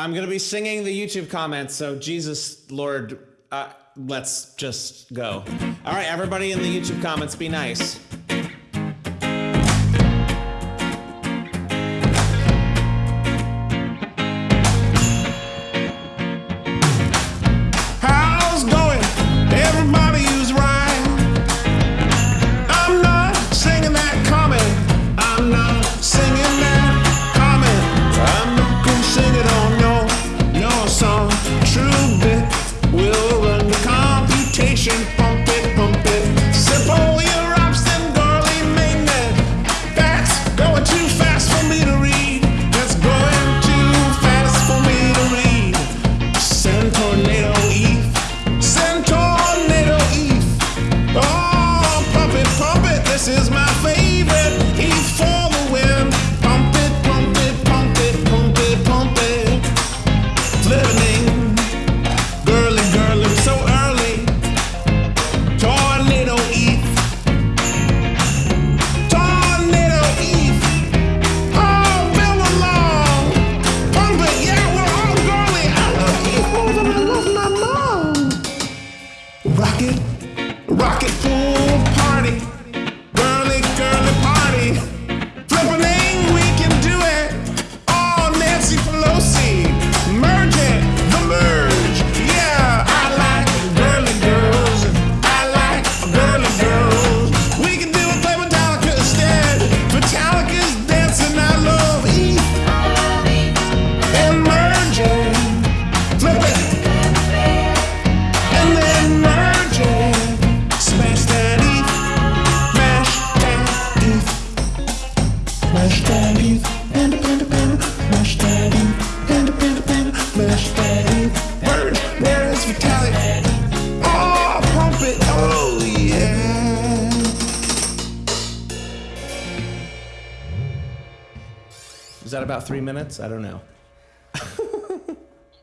I'm going to be singing the YouTube comments, so Jesus, Lord, uh, let's just go. All right, everybody in the YouTube comments, be nice. Jim rocket. for Is that about three minutes? I don't know.